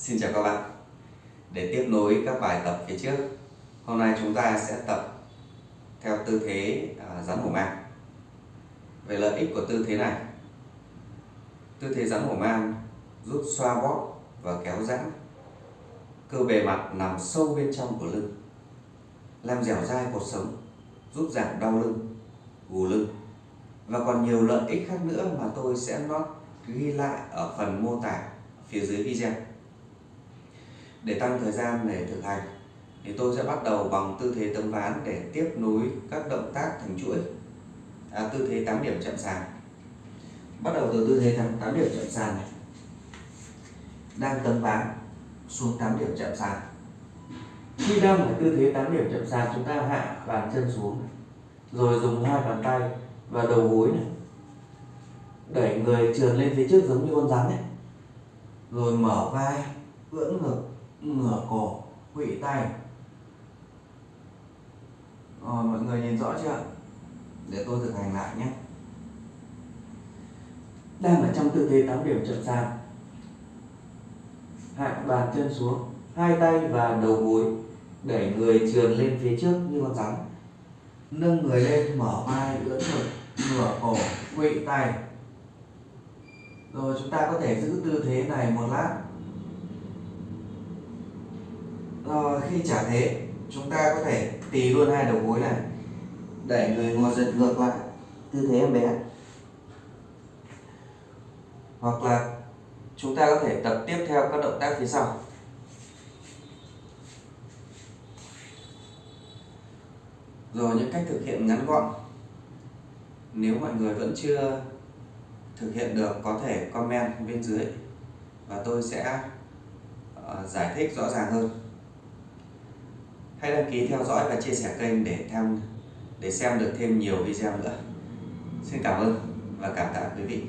Xin chào các bạn. Để tiếp nối các bài tập phía trước Hôm nay chúng ta sẽ tập theo tư thế à, rắn hổ mang. Về lợi ích của tư thế này Tư thế rắn hổ mang giúp xoa bóp và kéo giãn Cơ bề mặt nằm sâu bên trong của lưng Làm dẻo dai cột sống Giúp giảm đau lưng, gù lưng. Và còn nhiều lợi ích khác nữa mà tôi sẽ ghi lại ở phần mô tả phía dưới video để tăng thời gian để thực hành. Thì tôi sẽ bắt đầu bằng tư thế tấm ván để tiếp nối các động tác thành chuỗi. À, tư thế 8 điểm chậm sàn. Bắt đầu từ tư thế 8 điểm chậm sàn này. Đang tấm ván xuống 8 điểm chậm sàn. Khi đang ở tư thế 8 điểm chậm sàn chúng ta hạ bàn chân xuống rồi dùng hai bàn tay và đầu gối này đẩy người trườn lên phía trước giống như con rắn ấy. Rồi mở vai ưỡn ngực ngửa cổ quỵ tay. Rồi, mọi người nhìn rõ chưa? Để tôi thực hành lại nhé. Đang ở trong tư thế tám điểm chậm sàn hạ bàn chân xuống, hai tay và đầu gối, đẩy người trườn lên phía trước như con rắn. Nâng người lên, mở vai, ưỡn ngực, ngửa cổ quỵ tay. Rồi chúng ta có thể giữ tư thế này một lát rồi khi trả thế, chúng ta có thể tì luôn hai đầu gối này, đẩy người ngồi giật ngược lại. Tư thế em bé hoặc là chúng ta có thể tập tiếp theo các động tác phía sau. Rồi, những cách thực hiện ngắn gọn. Nếu mọi người vẫn chưa thực hiện được, có thể comment bên dưới và tôi sẽ ờ, giải thích rõ ràng hơn hãy đăng ký theo dõi và chia sẻ kênh để tham để xem được thêm nhiều video nữa. Xin cảm ơn và cảm tạ quý vị.